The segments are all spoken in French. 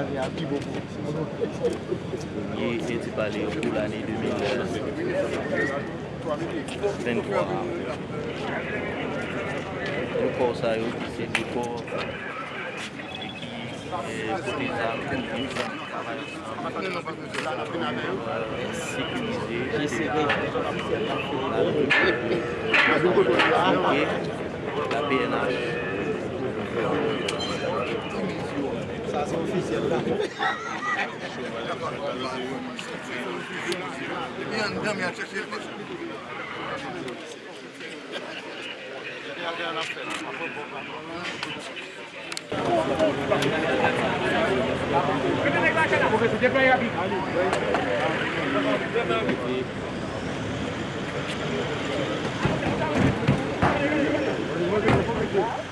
kwa ane api beaucoup. Premier été parlé pour l'année 2023. Le corps ça c'est du corps qui est sécurisé la PNH déclaration officielle là. Thank you.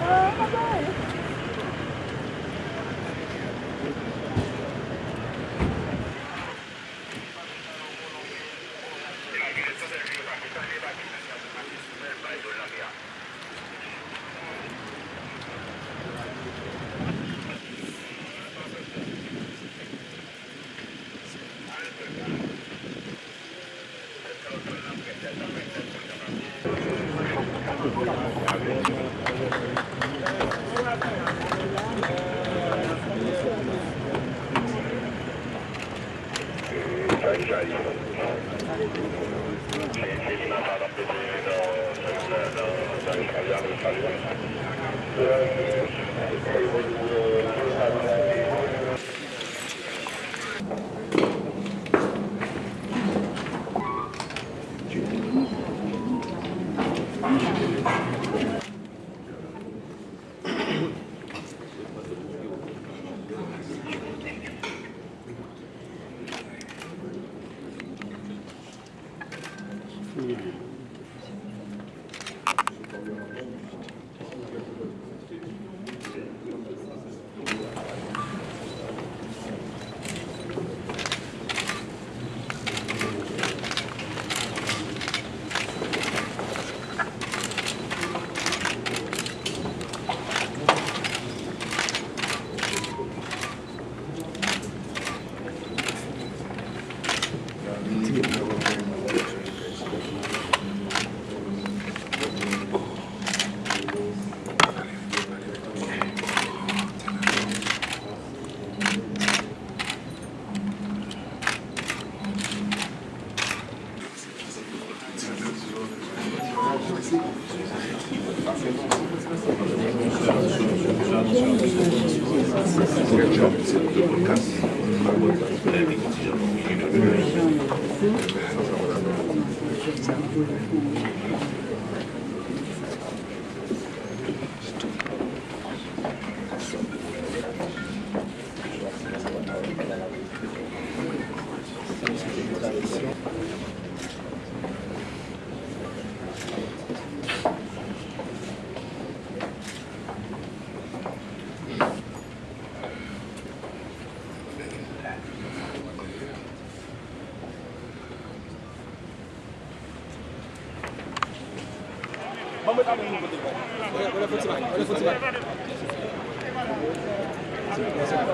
Oh, my God. allá de los talibanes.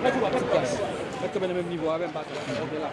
Mwen se plas. Mwen te mwen mwen nivou a mwen bat. Mwen te la.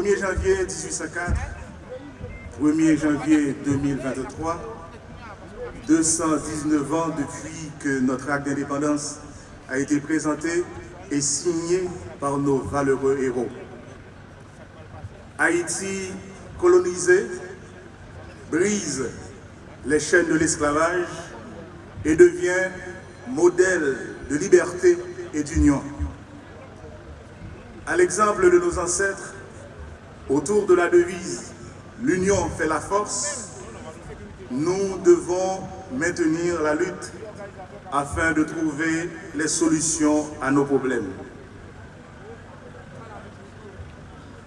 1er janvier 1804, 1er janvier 2023, 219 ans depuis que notre acte d'indépendance a été présenté et signé par nos valeureux héros. Haïti colonisé brise les chaînes de l'esclavage et devient modèle de liberté et d'union. À l'exemple de nos ancêtres, autour de la devise « L'union fait la force », nous devons maintenir la lutte afin de trouver les solutions à nos problèmes.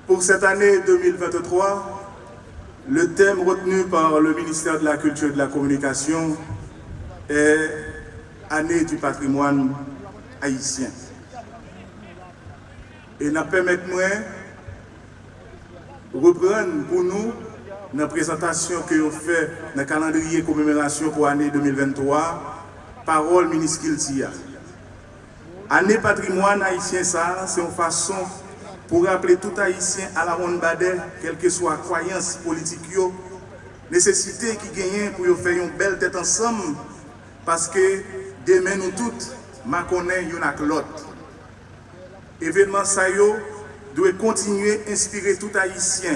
Pour cette année 2023, le thème retenu par le ministère de la Culture et de la Communication est Année du patrimoine haïtien. Et nous permettons de reprenn pou nou nan prezentasyon ke yo fè nan kalandriye komemerasyon pou anè 2023, parol miniskil ti ya. Anè patrimoine haïtien sa, se yon fason pou rappele tout haïtien ala ron badè, kelke sou a kwayans politik yo, nesesite ki genyen pou yo fè yon bel tèt ansam, paske demen nou tout, ma konen yon ak lot. Evenman sa yo, doit continuer à inspirer tout haïtien,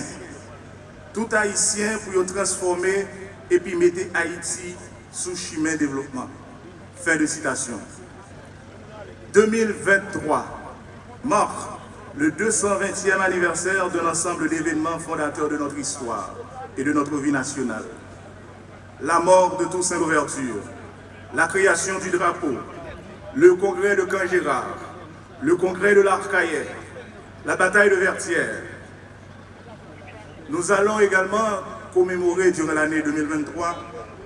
tout haïtien pour transformer et puis mettre Haïti sous chemin de développement. Fin de citation. 2023 mort le 220e anniversaire de l'ensemble d'événements fondateurs de notre histoire et de notre vie nationale. La mort de Toussaint Louverture, la création du drapeau, le congrès de Camp-Gérard, le congrès de l'Arcaïer, la bataille de Vertières. Nous allons également commémorer durant l'année 2023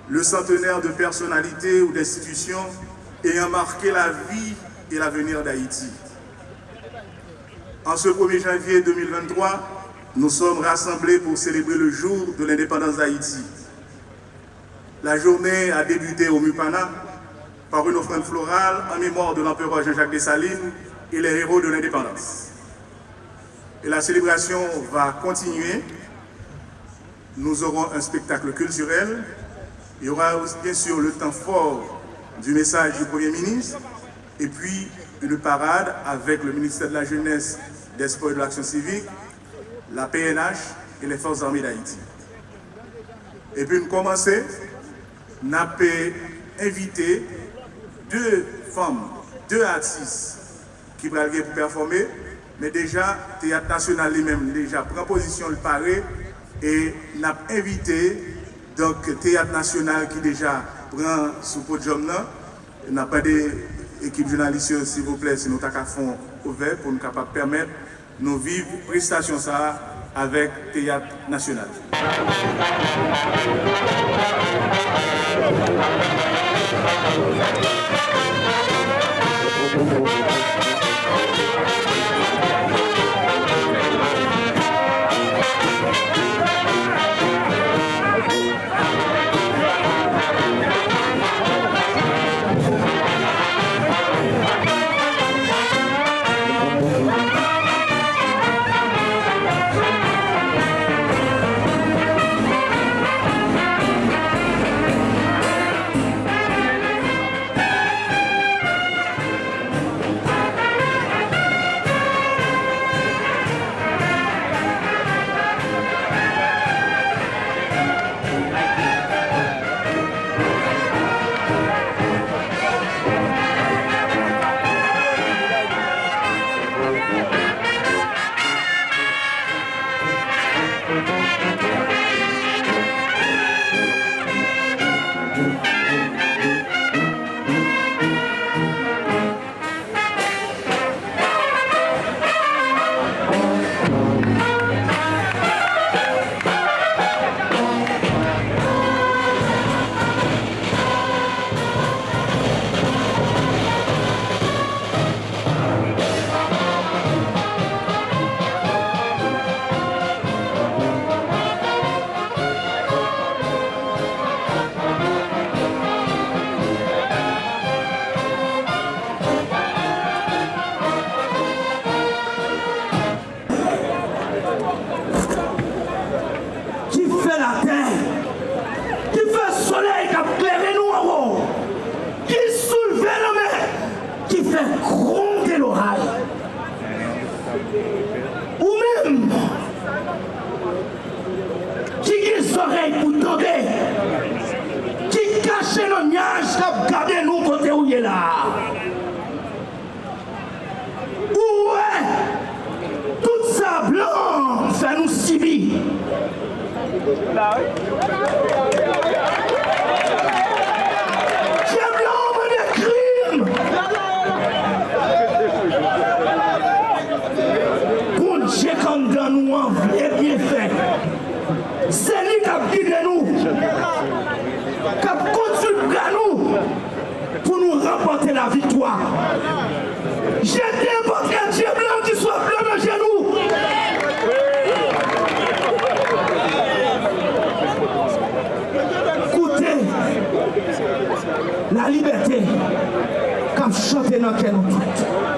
le centenaire de personnalités ou d'institutions ayant marqué la vie et l'avenir d'Haïti. En ce 1er janvier 2023, nous sommes rassemblés pour célébrer le jour de l'indépendance d'Haïti. La journée a débuté au Mupana par une offrande florale en mémoire de l'empereur Jean-Jacques Dessalines et les héros de l'indépendance. Et la célébration va continuer. Nous aurons un spectacle culturel. Il y aura bien sûr le temps fort du message du Premier ministre et puis une parade avec le ministère de la Jeunesse, des Sports et de l'Action civique, la PNH et les Forces armées d'Haïti. Et puis nous commençons, nous avons invité deux femmes, deux artistes qui vont performer, Men deja, Théâtre National li men deja preposisyon li pare e nap evite donk Théâtre National ki deja pran sou podjom nan nap pa de ekip jounalisyon si vople si nou tak a fon ouve pou nou kapap permet nou viv prestasyon sa avèk Théâtre National. menaj kap gade nou kote ou ye la. Ou we, tout sa blan fè nou sibi. victoire. J'étais parce qu'un Dieu blanc qui soit blanc de genoux. Écoutez, la liberté, quand chanter dans quel nous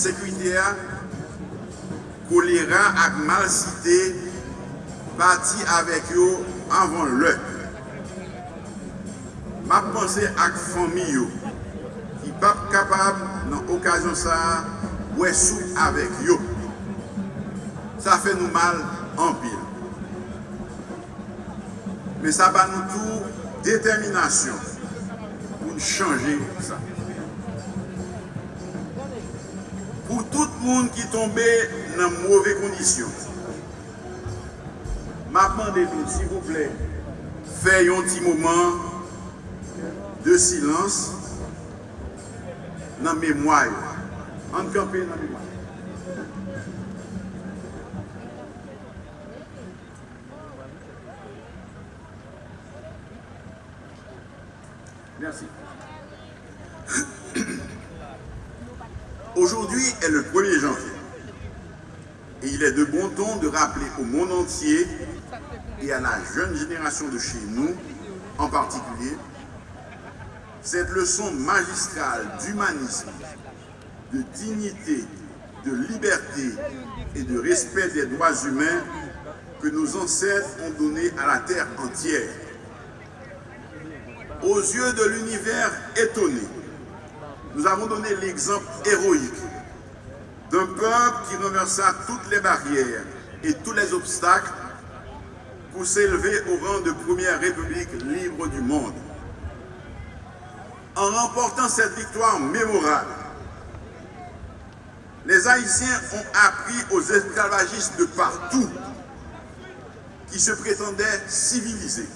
insekwite a, kolera ak malsite bati avek yo anvan lè. Map pose ak fami yo ki pap kapab nan okasyon sa wè sou avek yo. Sa fè nou mal anpil. Men sa ba nou tou determinasyon pou nou chanje sa. pou tout moun ki tombe nan mwove kondisyon. Mapman de nou, si vouple, fè yon ti mouman de silans nan memwayo. An kampen nan memwayo. Est le 1er janvier. Et il est de bon ton de rappeler au monde entier et à la jeune génération de chez nous en particulier cette leçon magistrale d'humanisme, de dignité, de liberté et de respect des droits humains que nos ancêtres ont donné à la terre entière. Aux yeux de l'univers étonné, nous avons donné l'exemple héroïque d'un peuple qui renversa toutes les barrières et tous les obstacles pour s'élever au rang de première république libre du monde. En remportant cette victoire mémorable, les Haïtiens ont appris aux esclavagistes de partout qui se prétendaient civilisés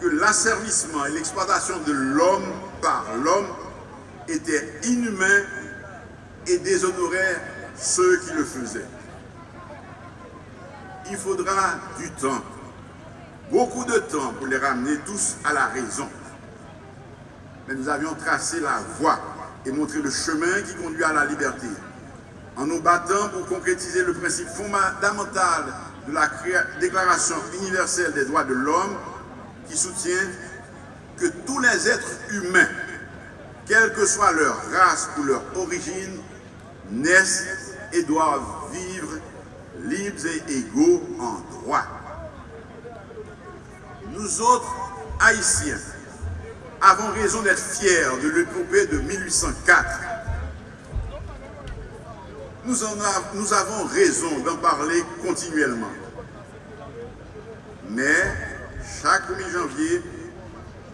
que l'asservissement et l'exploitation de l'homme par l'homme étaient inhumains et déshonoraient ceux qui le faisaient. Il faudra du temps, beaucoup de temps pour les ramener tous à la raison. Mais nous avions tracé la voie et montré le chemin qui conduit à la liberté, en nous battant pour concrétiser le principe fondamental de la Déclaration universelle des droits de l'homme qui soutient que tous les êtres humains, quelle que soit leur race ou leur origine, naissent et doivent vivre libres et égaux en droit. Nous autres, Haïtiens, avons raison d'être fiers de l'épopée de 1804. Nous, nous avons raison d'en parler continuellement. Mais chaque 1er janvier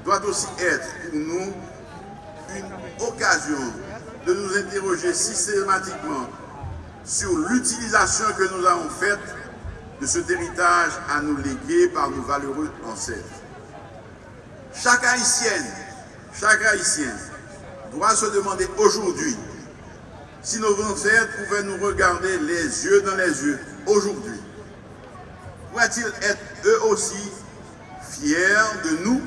doit aussi être pour nous une occasion de nous interroger systématiquement sur l'utilisation que nous avons faite de cet héritage à nous léguer par nos valeureux ancêtres. Chaque haïtienne, chaque haïtien doit se demander aujourd'hui si nos ancêtres pouvaient nous regarder les yeux dans les yeux aujourd'hui. Pourraient-ils être eux aussi fiers de nous?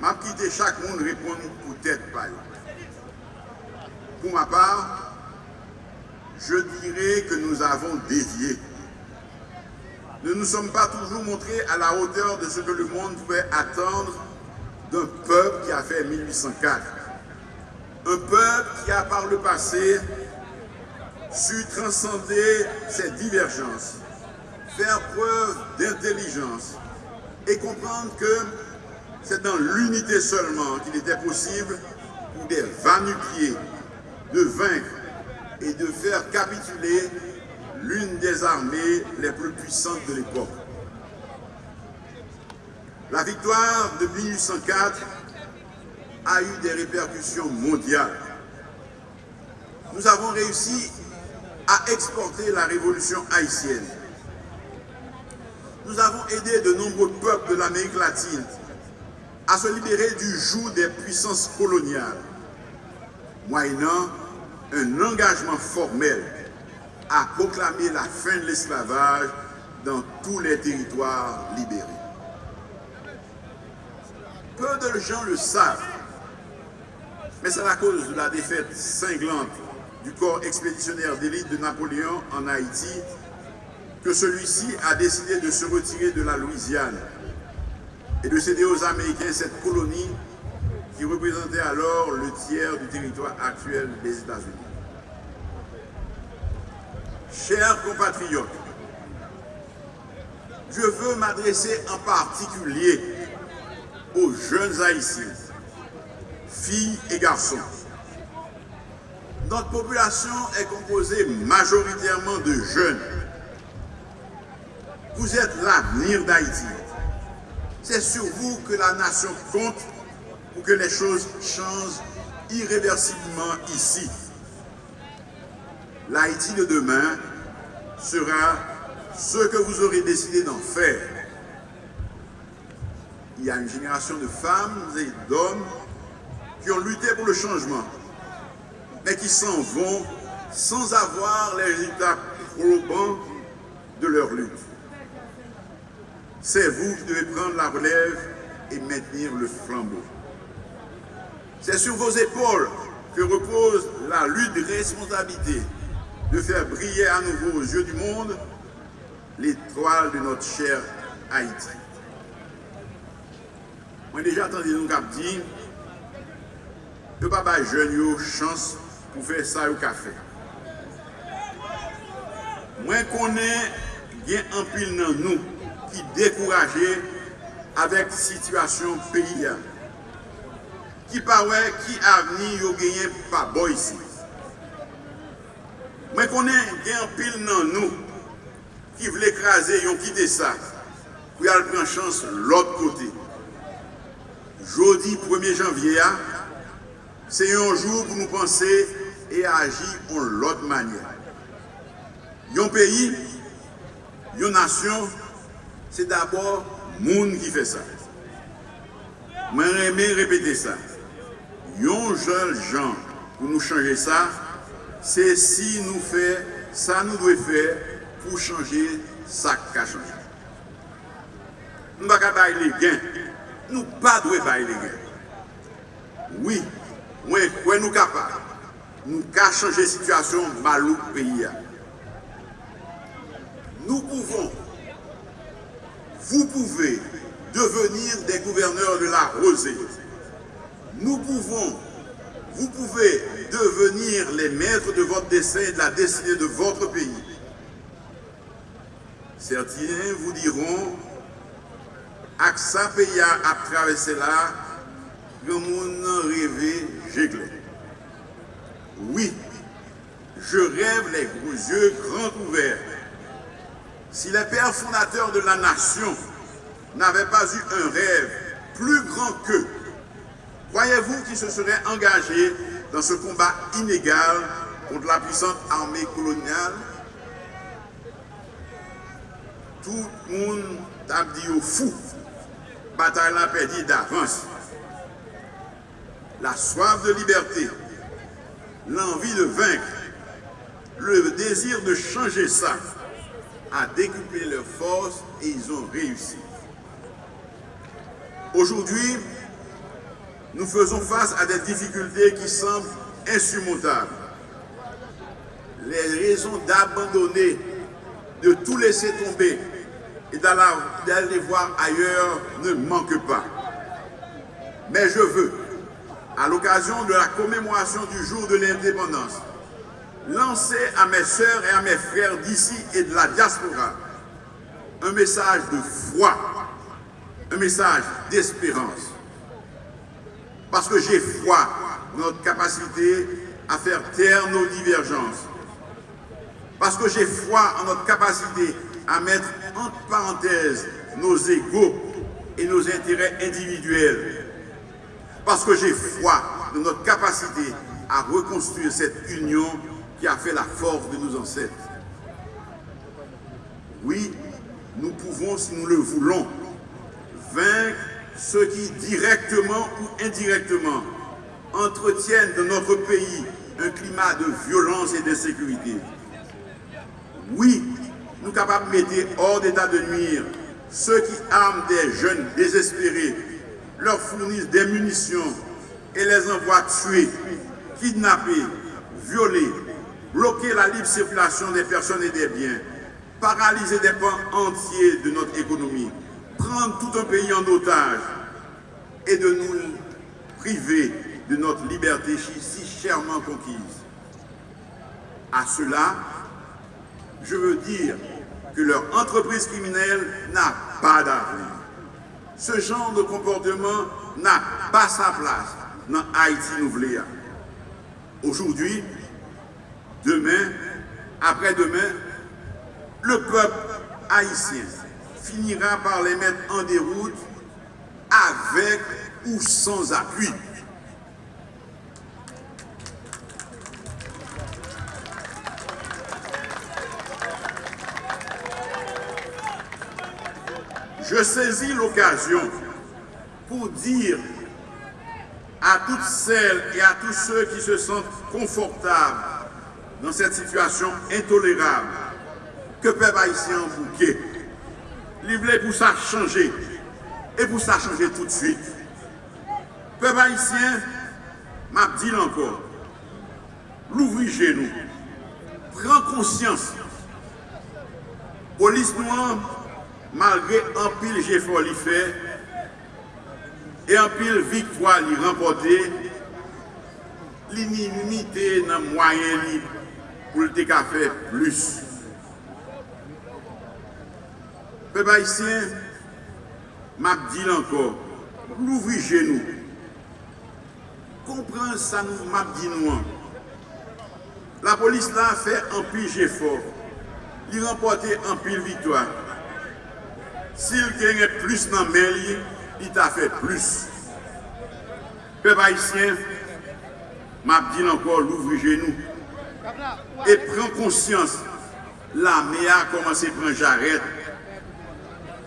M'a quitté chaque monde répondre peut-être pas. Pour ma part, je dirais que nous avons dévié. Nous ne nous sommes pas toujours montrés à la hauteur de ce que le monde pouvait attendre d'un peuple qui a fait 1804. Un peuple qui a par le passé su transcender ses divergences, faire preuve d'intelligence et comprendre que c'est dans l'unité seulement qu'il était possible pour des vanupiers de vaincre et de faire capituler l'une des armées les plus puissantes de l'époque. La victoire de 1804 a eu des répercussions mondiales. Nous avons réussi à exporter la révolution haïtienne. Nous avons aidé de nombreux peuples de l'Amérique latine à se libérer du joug des puissances coloniales, moyennant un engagement formel à proclamer la fin de l'esclavage dans tous les territoires libérés. Peu de gens le savent, mais c'est à cause de la défaite cinglante du corps expéditionnaire d'élite de Napoléon en Haïti que celui-ci a décidé de se retirer de la Louisiane et de céder aux Américains cette colonie qui représentait alors le tiers du territoire actuel des États-Unis. Chers compatriotes, je veux m'adresser en particulier aux jeunes haïtiens, filles et garçons. Notre population est composée majoritairement de jeunes Vous êtes l'avenir d'Haïti. C'est sur vous que la nation compte pour que les choses changent irréversiblement ici. L'Haïti de demain sera ce que vous aurez décidé d'en faire. Il y a une génération de femmes et d'hommes qui ont lutté pour le changement, mais qui s'en vont sans avoir les résultats probants de leur lutte. C'est vous qui devez prendre la relève et maintenir le flambeau. C'est sur vos épaules que repose la lutte de responsabilité de faire briller à nouveau aux yeux du monde l'étoile de notre cher Haïti. Moi déjà entendu nous cap dit que papa jeune yo chance pour faire ça au café. Moi connais bien en pile dans nous qui découragés avec situation pays ki pa wè ki avni yo genyen pa boy si. Mwen konen gen pil nan nou ki vle kraze yon kite sa pou yal pren chans l'ot kote. Jodi 1 janvye a, se yon jou pou nou panse e aji yon lot manye. Yon peyi, yon nasyon, se d'abord moun ki fe sa. Mwen reme repete sa. yon jan jan pou nou chanje sa, se si nou fè, sa nou dwe fè pou chanje sa ka chanje. Nou baka bay le gen, nou pa dwe bay le gen. Oui, mwen kwen nou kapab, nou ka chanje situasyon malouk peyi ya. Nous pouvons, vous pouvez devenir des gouverneurs de la rosée. Nous pouvons, vous pouvez devenir les maîtres de votre destin et de la destinée de votre pays. Certains vous diront, pays a traversé là, le monde rêvé, j'éclaire. Oui, je rêve les gros yeux grands ouverts. Si les pères fondateurs de la nation n'avaient pas eu un rêve plus grand qu'eux, croyez-vous qu'ils se seraient engagés dans ce combat inégal contre la puissante armée coloniale? Tout le monde a dit au fou. Bataille a perdu d'avance. La soif de liberté, l'envie de vaincre, le désir de changer ça a décuplé leurs forces et ils ont réussi. Aujourd'hui, nous faisons face à des difficultés qui semblent insurmontables. Les raisons d'abandonner, de tout laisser tomber et d'aller voir ailleurs ne manquent pas. Mais je veux, à l'occasion de la commémoration du jour de l'indépendance, lancer à mes sœurs et à mes frères d'ici et de la diaspora un message de foi, un message d'espérance. Parce que j'ai foi dans notre capacité à faire taire nos divergences. Parce que j'ai foi en notre capacité à mettre entre parenthèses nos égaux et nos intérêts individuels. Parce que j'ai foi dans notre capacité à reconstruire cette union qui a fait la force de nos ancêtres. Oui, nous pouvons, si nous le voulons, vaincre ceux qui, directement ou indirectement, entretiennent dans notre pays un climat de violence et d'insécurité. Oui, nous capables de mettre hors d'état de nuire ceux qui arment des jeunes désespérés, leur fournissent des munitions et les envoient tuer, kidnapper, violer, bloquer la libre circulation des personnes et des biens, paralyser des pans entiers de notre économie, prendre tout un pays en otage et de nous priver de notre liberté si chèrement conquise. À cela, je veux dire que leur entreprise criminelle n'a pas d'avenir. Ce genre de comportement n'a pas sa place dans Haïti Nouveléa. Aujourd'hui, demain, après-demain, le peuple haïtien finira par les mettre en déroute avec ou sans appui. Je saisis l'occasion pour dire à toutes celles et à tous ceux qui se sentent confortables dans cette situation intolérable que peuple haïtien en li vle pou sa chanje, e pou sa chanje tout de suite. Pe bayisyen, map di lankor, louvri genou, pren konsyans, polis nou an, malgre anpil jefon li fe, e anpil viktwa li rempote, li ni unité nan mwayen li pou lte ka fe plus. Pe ba isyen, map di lankor, louvri genou. Kompran sa nou map di nou an. La polis la fè anpil jefor. Li rempote anpil vitwa. Sil genye plus nan melye, li ta fè plus. Pe ba isyen, map di lankor, louvri genou. E pren konsyans, la mea komanse pren jaret.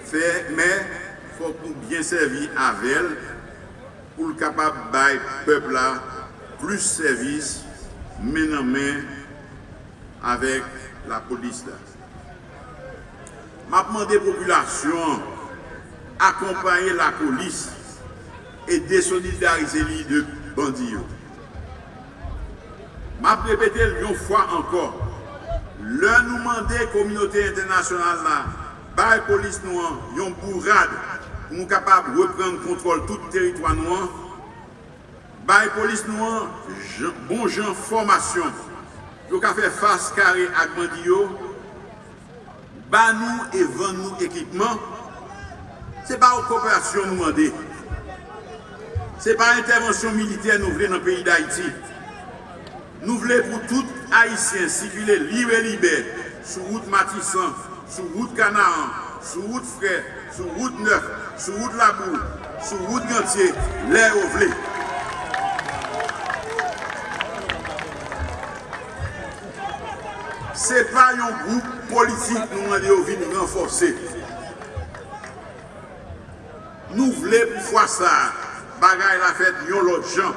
fè, men, fòk nou byen servi avèl pou l kapab bay pepla plus servis men an men avèk la polis la. Mapman de populasyon akompanyen la polis e desolidarize li de bandiyo. Map repete l yon fwa ankor, lè nou mande kominote internasyonal la bay polis nou an yon bourrade pou nou kapab repren kontrol tout teritwa nou an, bay polis nou an bon jan formasyon yo ka fe fase kare ak bandi yo, ba nou e ven nou ekipman, se pa ou koperasyon nou mande, se pa intervensyon militer nou vle nan peyi d'Haïti, nou vle pou tout Haïtien sivile libe libe sou route matisan, sou wout Kanaan, sou wout Frè, sou wout Neuf, sou wout Labou, sou wout Gantye, lè ou vle. Se pa yon group politik nou nan yo vin renforse. Nou vle pou fwa sa bagay la fet yon lot jan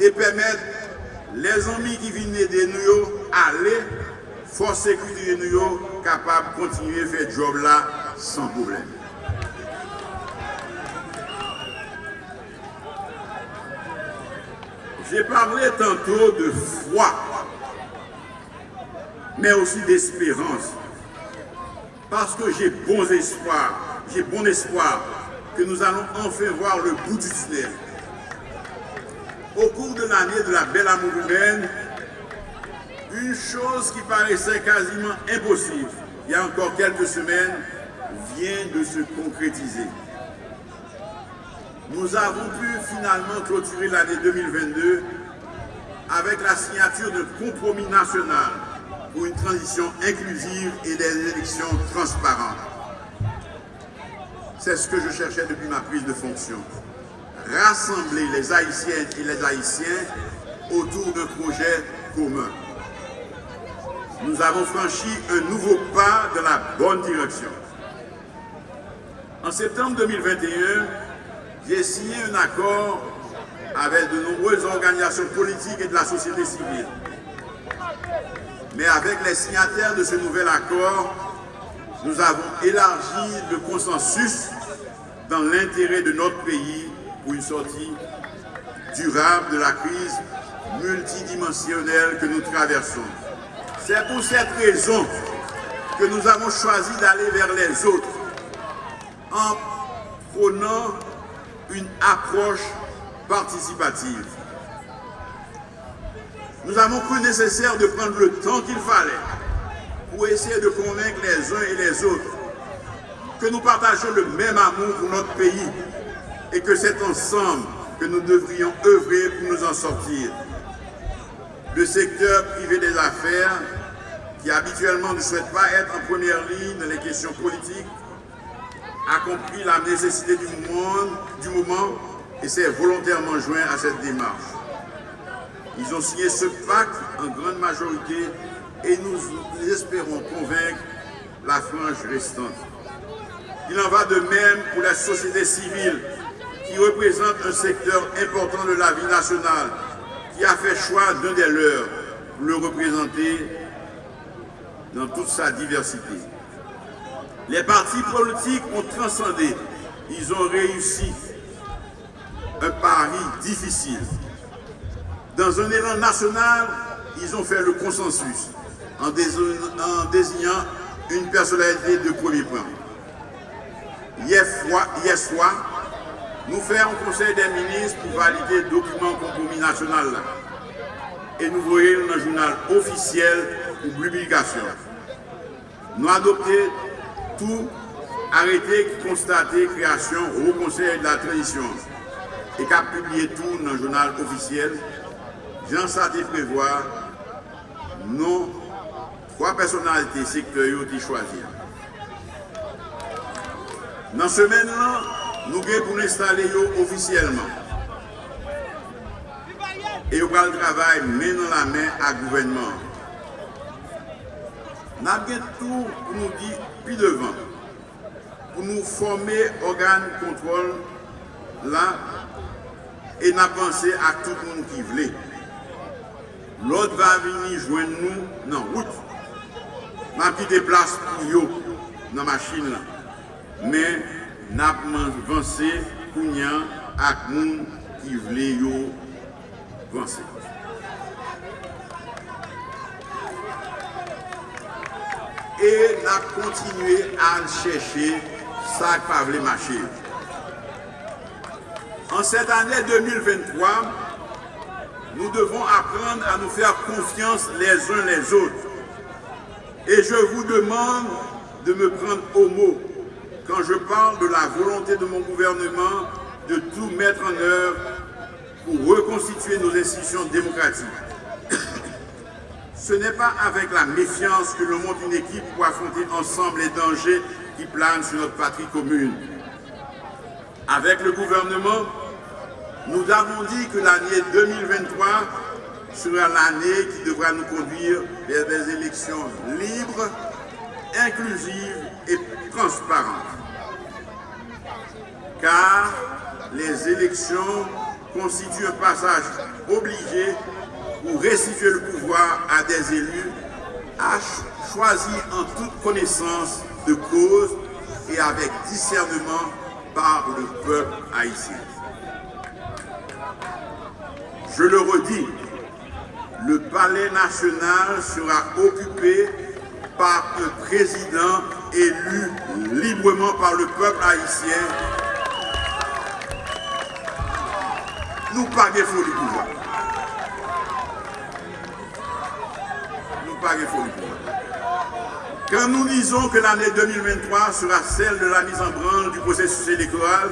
e pemet les anmi ki vin nede nou yo ale fwa sekwite nou yo capable de continuer à faire ce job là sans problème. J'ai parlé tantôt de foi, mais aussi d'espérance. Parce que j'ai bon espoir, j'ai bon espoir que nous allons enfin voir le bout du tunnel. Au cours de l'année de la belle amour humaine, une chose qui paraissait quasiment impossible il y a encore quelques semaines vient de se concrétiser. Nous avons pu finalement clôturer l'année 2022 avec la signature d'un compromis national pour une transition inclusive et des élections transparentes. C'est ce que je cherchais depuis ma prise de fonction. Rassembler les Haïtiennes et les Haïtiens autour d'un projet commun nous avons franchi un nouveau pas dans la bonne direction. En septembre 2021, j'ai signé un accord avec de nombreuses organisations politiques et de la société civile. Mais avec les signataires de ce nouvel accord, nous avons élargi le consensus dans l'intérêt de notre pays pour une sortie durable de la crise multidimensionnelle que nous traversons. C'est pour cette raison que nous avons choisi d'aller vers les autres en prenant une approche participative. Nous avons cru nécessaire de prendre le temps qu'il fallait pour essayer de convaincre les uns et les autres que nous partageons le même amour pour notre pays et que c'est ensemble que nous devrions œuvrer pour nous en sortir. Le secteur privé des affaires qui habituellement ne souhaite pas être en première ligne dans les questions politiques, a compris la nécessité du moment, et s'est volontairement joint à cette démarche. Ils ont signé ce pacte en grande majorité et nous espérons convaincre la frange restante. Il en va de même pour la société civile qui représente un secteur important de la vie nationale, qui a fait choix d'un des leurs pour le représenter dans toute sa diversité. Les partis politiques ont transcendé, ils ont réussi un pari difficile. Dans un élan national, ils ont fait le consensus en désignant une personnalité de premier plan. Hier, soir, Nou fè an konsey den minis pou valide dokumen kompromis nasyonal la. E nou voye nou nan jounal ofisyel ou publikasyon. Nou adopte tou arete ki konstate kreasyon ou konsey de la tradisyon. E kap publie tou nan jounal ofisyel. Jan sa te prevoa nou 3 personalite sektoryo ki chwazir. Nan semen lan, nou gen pou n'installe yo ofisyeleman. E yo pral travay men nan la men ak gouvenman. Nap gen tou pou nou di pi devan, pou nou forme organ kontrol la e nap panse ak tout moun ki vle. Lot va vini jwen nou nan wout. Nap ki deplas pou yo nan masin la. Men, nap vansè kounyan ak moun ki vle yo vansè. E nap kontinue an chèche sak pa vle machè. En cette année 2023, nous devons apprendre à nous faire confiance les uns les autres. Et je vous demande de me prendre au mot quand je parle de la volonté de mon gouvernement de tout mettre en œuvre pour reconstituer nos institutions démocratiques. Ce n'est pas avec la méfiance que l'on monte une équipe pour affronter ensemble les dangers qui planent sur notre patrie commune. Avec le gouvernement, nous avons dit que l'année 2023 sera l'année qui devra nous conduire vers des élections libres, inclusives et transparentes car les élections constituent un passage obligé pour restituer le pouvoir à des élus choisis en toute connaissance de cause et avec discernement par le peuple haïtien. Je le redis, le palais national sera occupé par un président élu librement par le peuple haïtien nous pas du pouvoir. Nous pas du pouvoir. Quand nous disons que l'année 2023 sera celle de la mise en branle du processus électoral,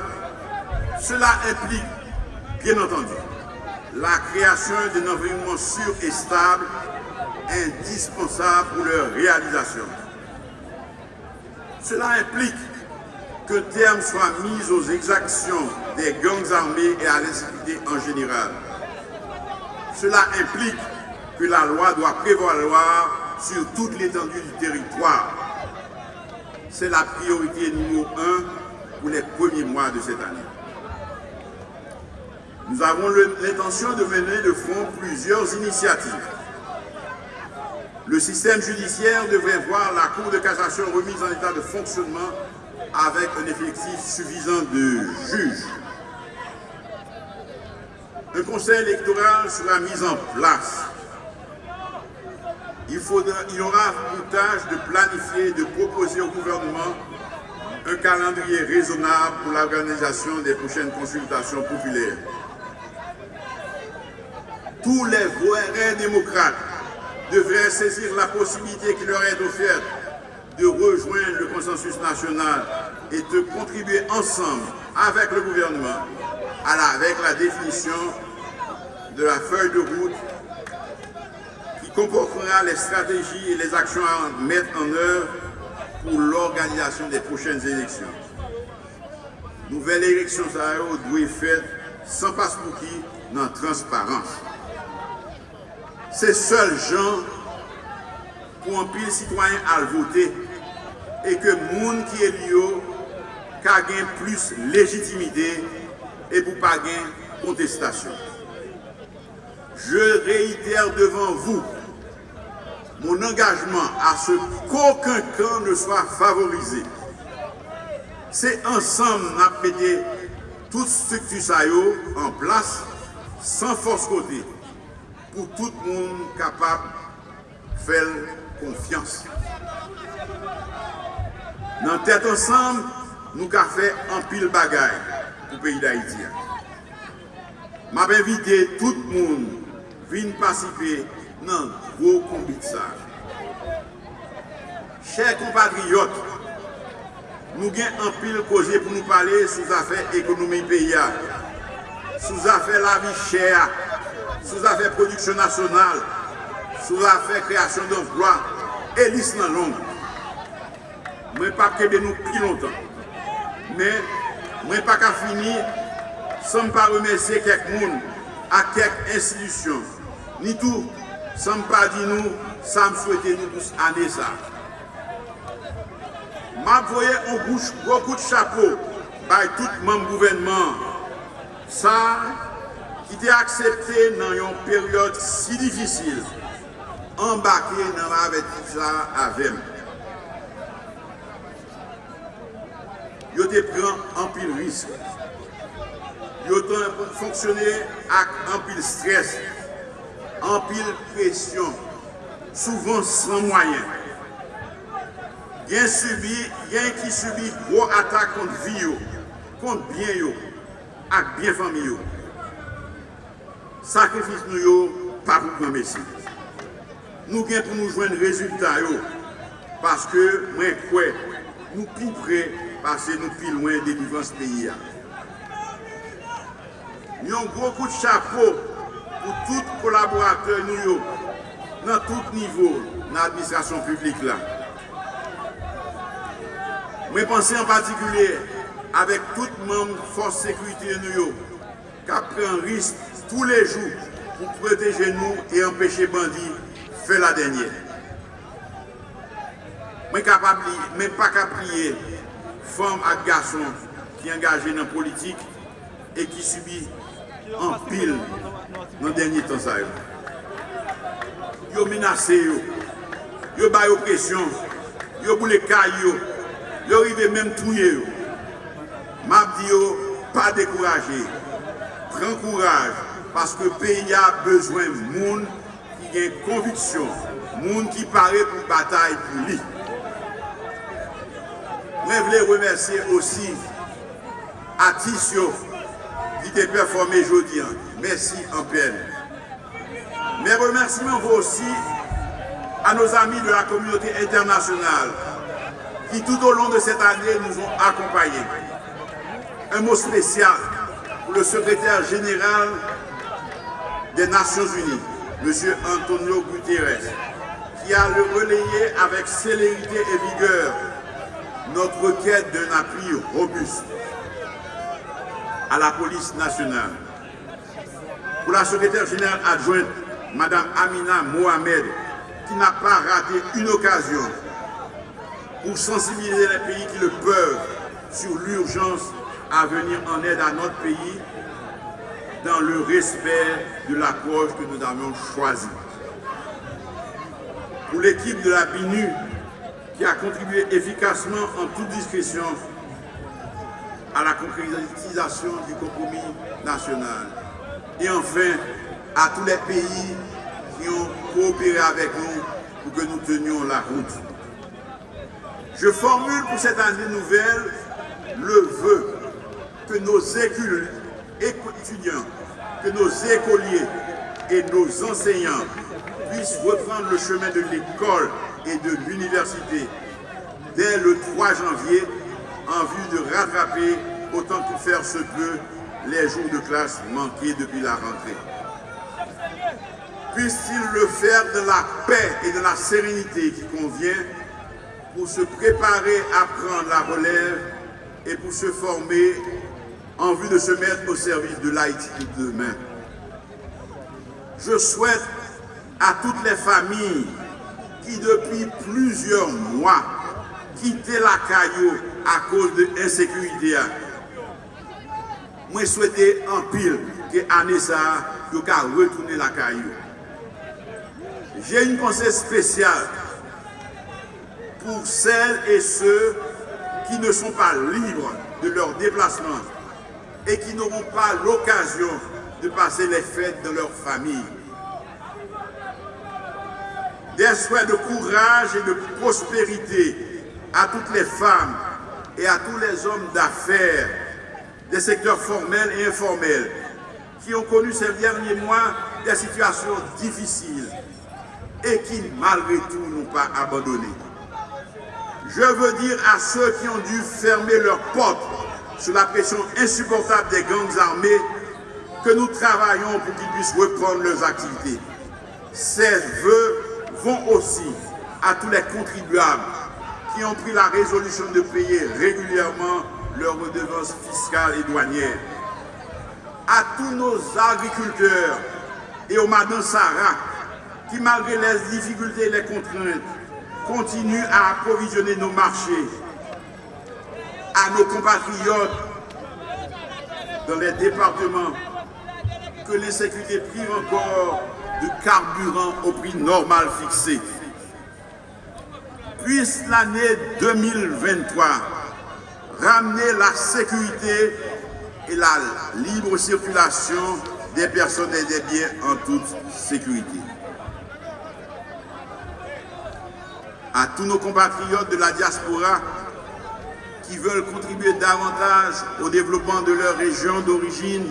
cela implique, bien entendu, la création d'un environnement sûr et stable, indispensable pour leur réalisation. Cela implique que terme soit mis aux exactions des gangs armés et à l'insécurité en général. Cela implique que la loi doit prévaloir sur toute l'étendue du territoire. C'est la priorité numéro un pour les premiers mois de cette année. Nous avons l'intention de mener de front plusieurs initiatives. Le système judiciaire devrait voir la Cour de cassation remise en état de fonctionnement avec un effectif suffisant de juges. Un conseil électoral sera mis en place. Il, faudra, il aura tâche de planifier et de proposer au gouvernement un calendrier raisonnable pour l'organisation des prochaines consultations populaires. Tous les vrais démocrates devraient saisir la possibilité qui leur est offerte de rejoindre le consensus national et de contribuer ensemble avec le gouvernement à la, avec la définition de la feuille de route qui comportera les stratégies et les actions à mettre en œuvre pour l'organisation des prochaines élections. Nouvelle élection, ça doit être faite sans passeport dans transparence. Se sol jan pou anpil sitwanyen al vote e ke moun ki el yo ka gen plus legitimide e pou pa gen kontestasyon. Je reiter devan vous mon engagement a se kouken kan ne swa favorize. Se ansam apete tout struktu sayo an plas san fos kote pou tout moun kapap fel konfians. Nan tèt ansan, nou ka fè anpil bagay pou peyi da iti ya. Mab evite tout moun vin pasipe nan gro konbit sa. Chè kompatriot, nou gen anpil koje pou nou pale sou zafè ekonomi peyi ya, sou zafè la vi chè ya, sou zafè produksyon nasyonal, sou zafè kreasyon d'envloa, elis nan long. Mwen pa kebe nou pi lontan. Men, mwen pa ka fini, san pa remese kek moun a kek insidisyon. Ni tou, san pa di nou, san souwete nou tous ane sa. Mab voye an gouch, gokout chapo, bay tout mam gouvenman. Sa, ki te aksepte nan yon peryode si difisil, ambake nan avetisa avem. Yo te pran anpil risk, yo te fonksyone ak anpil stres, anpil presyon, souvan san mwayen. Gen subi, gen ki subi gro atak kont vi yo, kont bien yo, ak bien fami yo. sakrifis nou yo pa pou promesi. Nou gen pou nou jwen rezultat yo, paske mwen kwe, nou pi pre, pase nou pi lwen delivans peyi ya. Nyon gwo kout chapo pou tout kolaborateur nou yo, nan tout nivou nan administrasyon publik la. Mwen panse en patikulye avèk tout moun fòs sekwite nou yo, kap pren risk tous les jours pour protéger nous et empêcher bandits faire la dernière. Je ne même pas qu'à prier femmes et garçons qui sont engagés dans la politique et qui subissent en pile dans le dernier temps. Ils ont menacé, ils ont mis pression, ils ont boulé caillou, ils arrivé même touiller. Je dis, pas décourager, prends courage, parce que le pays a besoin de monde qui a une conviction, monde qui paraît pour bataille pour lui. Je voulais remercier aussi Atisio qui a performé aujourd'hui. Merci en peine. Mes remerciements vont aussi à nos amis de la communauté internationale qui tout au long de cette année nous ont accompagnés. Un mot spécial pour le secrétaire général des Nations Unies, M. Antonio Guterres, qui a relayé avec célérité et vigueur notre requête d'un appui robuste à la police nationale. Pour la secrétaire générale adjointe, Mme Amina Mohamed, qui n'a pas raté une occasion pour sensibiliser les pays qui le peuvent sur l'urgence à venir en aide à notre pays dans le respect de l'approche que nous avons choisie. Pour l'équipe de la BINU, qui a contribué efficacement en toute discrétion à la concrétisation du compromis national. Et enfin, à tous les pays qui ont coopéré avec nous pour que nous tenions la route. Je formule pour cette année nouvelle le vœu que nos étudiants, que nos écoliers et nos enseignants puissent reprendre le chemin de l'école et de l'université dès le 3 janvier en vue de rattraper autant que faire se peut les jours de classe manqués depuis la rentrée. puisse-t-il le faire de la paix et de la sérénité qui convient pour se préparer à prendre la relève et pour se former en vue de se mettre au service de l'Haïti de demain. Je souhaite à toutes les familles qui depuis plusieurs mois quittaient la caillou à cause de l'insécurité. Moi, souhaite en pile que l'année ça, retourner la caillou. J'ai une conseil spéciale pour celles et ceux qui ne sont pas libres de leur déplacement et qui n'auront pas l'occasion de passer les fêtes de leur famille. Des souhaits de courage et de prospérité à toutes les femmes et à tous les hommes d'affaires des secteurs formels et informels qui ont connu ces derniers mois des situations difficiles et qui, malgré tout, n'ont pas abandonné. Je veux dire à ceux qui ont dû fermer leurs portes sous la pression insupportable des gangs armés que nous travaillons pour qu'ils puissent reprendre leurs activités. Ces vœux vont aussi à tous les contribuables qui ont pris la résolution de payer régulièrement leurs redevances fiscales et douanières. À tous nos agriculteurs et aux Madame Sarah qui, malgré les difficultés et les contraintes, continuent à approvisionner nos marchés. À nos compatriotes dans les départements que l'insécurité prive encore de carburant au prix normal fixé. Puisse l'année 2023 ramener la sécurité et la libre circulation des personnes et des biens en toute sécurité. À tous nos compatriotes de la diaspora qui veulent contribuer davantage au développement de leur région d'origine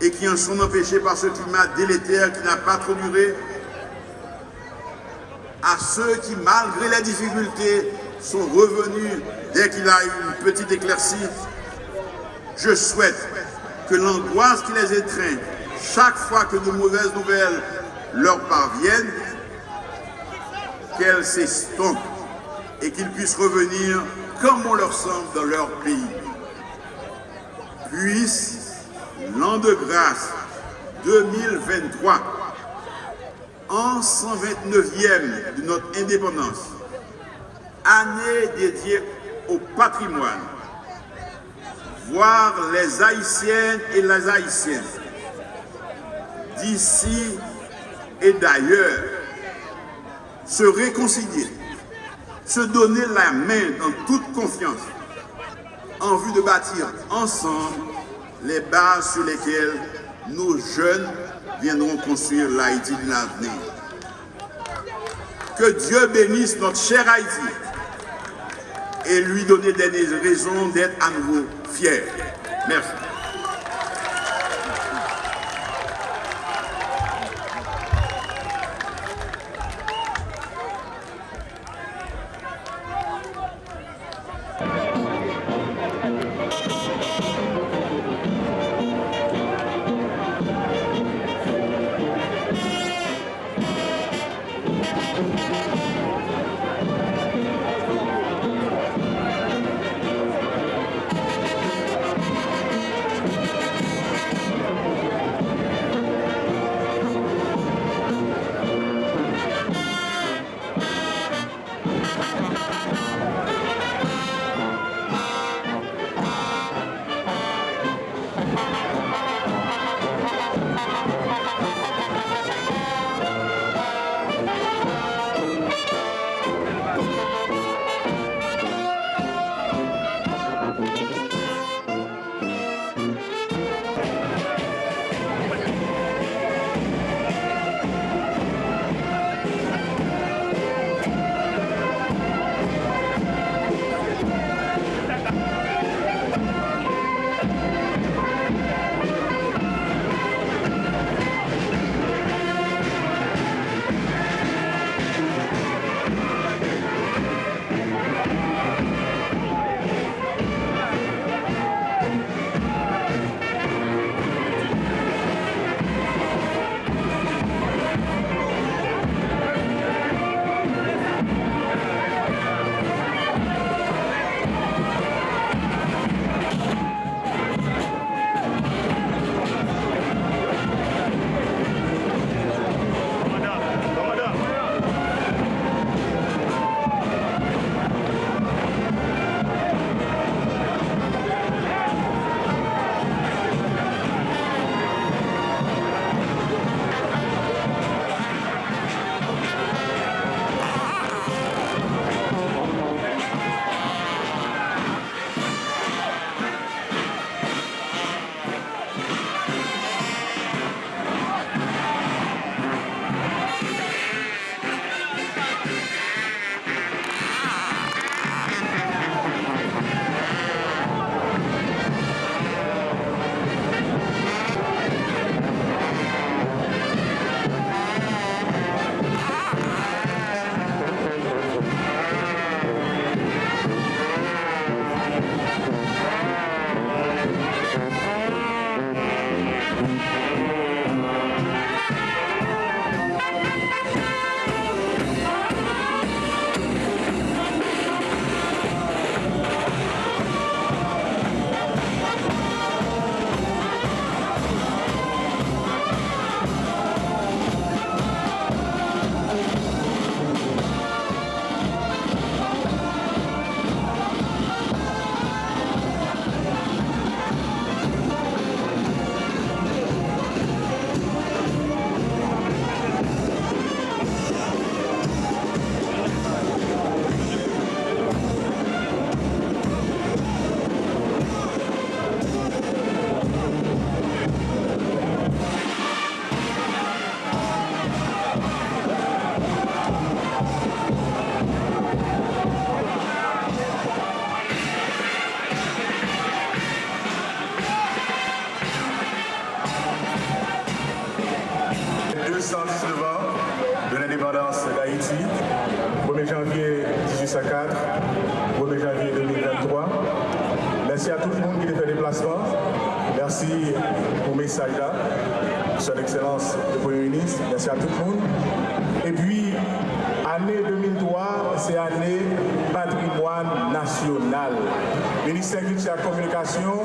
et qui en sont empêchés par ce climat délétère qui n'a pas trop duré, à ceux qui, malgré les difficultés, sont revenus dès qu'il a eu une petite éclaircie, je souhaite que l'angoisse qui les étreint chaque fois que de mauvaises nouvelles leur parviennent, qu'elles s'estompent et qu'ils puissent revenir comme on leur semble dans leur pays. Puisse l'an de grâce 2023, en 129e de notre indépendance, année dédiée au patrimoine, voir les Haïtiennes et les Haïtiennes d'ici et d'ailleurs se réconcilier, se donner la main dans toute confiance en vue de bâtir ensemble les bases sur lesquelles nos jeunes viendront construire l'Haïti de l'avenir. Que Dieu bénisse notre cher Haïti et lui donner des raisons d'être à nouveau fier. Merci. à tout le monde. Et puis, année 2003, c'est année patrimoine national. Ministère de la Communication,